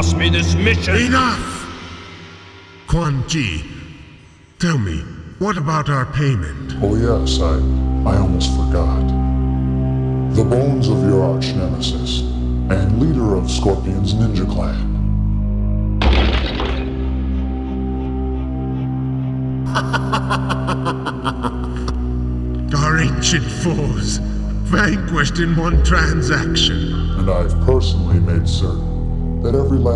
Ask me this mission. Enough! Quan Chi, tell me, what about our payment? Oh yes, I, I almost forgot. The bones of your arch nemesis, and leader of Scorpion's ninja clan. Our ancient foes, vanquished in one transaction. And I've personally made certain that every last